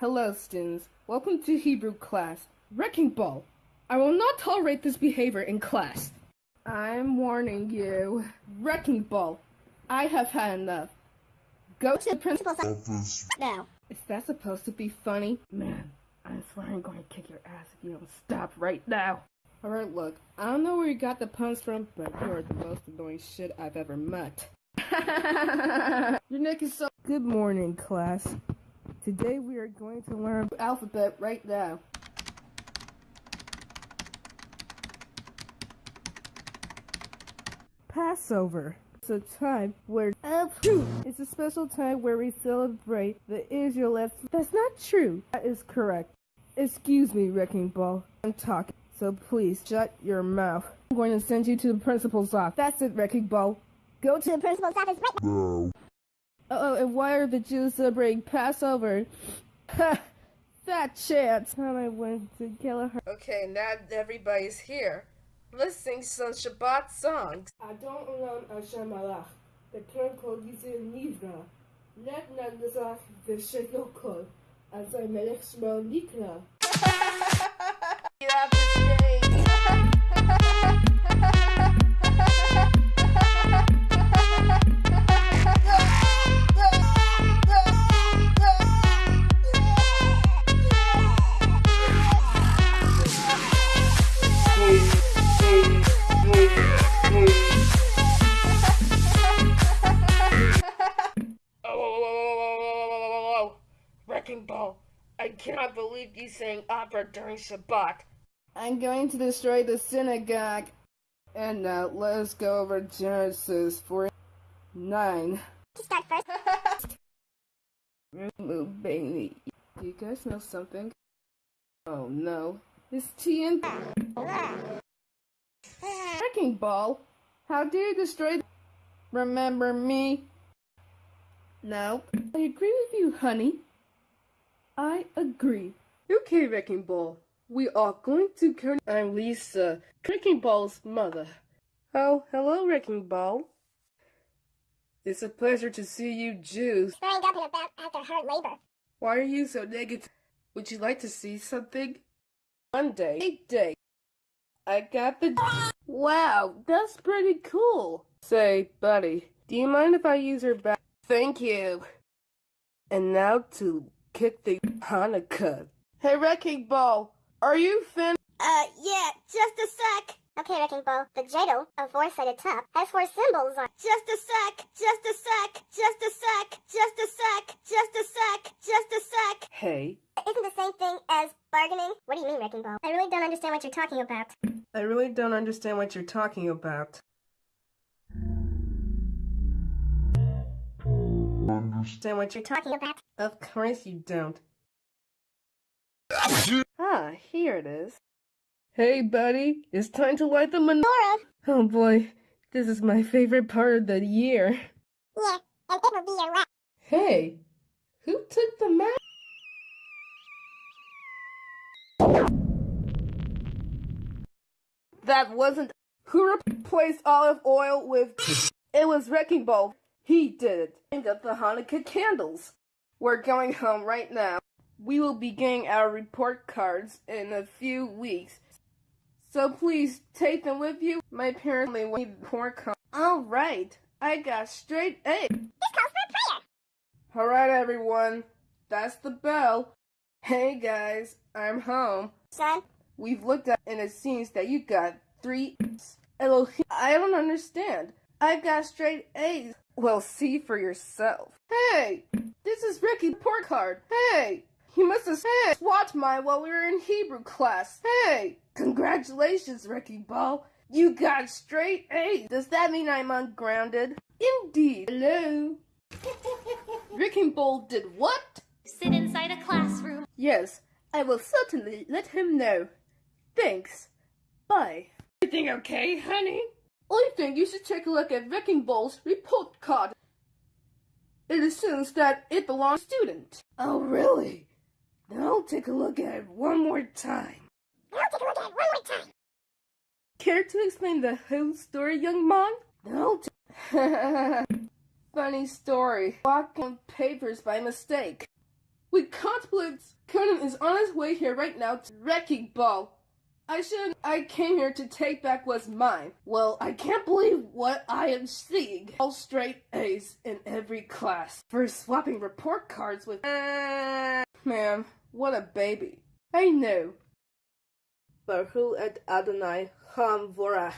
Hello, students. Welcome to Hebrew class. Wrecking Ball. I will not tolerate this behavior in class. I'm warning you. Wrecking Ball. I have had enough. Go to the principal's office now. Is that supposed to be funny? Man, I swear I'm going to kick your ass if you don't stop right now. Alright, look, I don't know where you got the puns from, but you are the most annoying shit I've ever met. your neck is so. Good morning, class. Today we are going to learn alphabet right now. Passover. It's a time where it's a special time where we celebrate the Israelites. That's not true. That is correct. Excuse me, Wrecking Ball. I'm talking, so please shut your mouth. I'm going to send you to the principal's office. That's it, Wrecking Ball. Go to The principal's office right now. Oh, and why are the Jews celebrating Passover? Ha! That chance! Time I went to Kelleher. Okay, now everybody's here. Let's sing some Shabbat songs. Adon Olam Hashem Malach. The term called Yisrael Nivra. Let Nagazach the Shekel Kol. As I Melech Shmo Nikra. Get off the Wrecking Ball, I cannot believe you sang opera during Shabbat. I'm going to destroy the synagogue. And now let's go over Genesis 49. to start first. Remove Bailey. Do you guys know something? Oh no. It's TNT. Wrecking Ball, how dare you destroy Remember me? No. I agree with you, honey. I agree. Okay, Wrecking Ball. We are going to turn. I'm Lisa, Wrecking Ball's mother. Oh, hello, Wrecking Ball. It's a pleasure to see you, Jews. Throwing up in a bath after hard labor. Why are you so negative? Would you like to see something? One day, eight day, I got the. Wow, that's pretty cool. Say, buddy, do you mind if I use your back? Thank you. And now to kick the Hanukkah. Hey, Wrecking Ball, are you fin? Uh, yeah, just a sec. Okay, Wrecking Ball. The Jado, a four-sided top, has four symbols on. Just a sec, just a sec, just a sec, just a sec, just a sec, just a sec. Hey, Isn't the same thing as bargaining? What do you mean, Wrecking Ball? I really don't understand what you're talking about. I really don't understand what you're talking about. Understand what You're you're talking about. Of course you don't. Ah, here it is. Hey, buddy, it's time to light the menorah. Oh boy, this is my favorite part of the year. Yeah, and it will be your wrap. Hey, who took the map? That wasn't who replaced olive oil with. It was Wrecking Ball. He did. Aimed at the Hanukkah candles. We're going home right now. We will be getting our report cards in a few weeks. So please take them with you. My parents may need report cards. All right, I got straight A. This calls for a prayer. Alright, everyone. That's the bell. Hey, guys. I'm home. Son, We've looked at and it seems that you got three. Elohim. I don't understand. I got straight A's. Well, see for yourself. Hey! This is Ricky Report Card. Hey! You must have hey, watched mine while we were in Hebrew class. Hey! Congratulations, Wrecking Ball. You got straight A's. Does that mean I'm ungrounded? Indeed. Hello? Wrecking Ball did what? sit inside a classroom. Yes, I will certainly let him know. Thanks. Bye. Everything okay, honey? I think you should take a look at Wrecking Ball's report card. It assumes that it belongs to a student. Oh, really? Then I'll take a look at it one more time. I'll take a look at it one more time. Care to explain the whole story, young man? No. T- Funny story. Walking on papers by mistake. We can't believe Conan is on his way here right now to Wrecking Ball. I should I came here to take back what's mine. Well, I can't believe what I am seeing. All straight A's in every class. For swapping report cards with uh, Man, what a baby. I know. Baruch et Adonai Ham Vorach.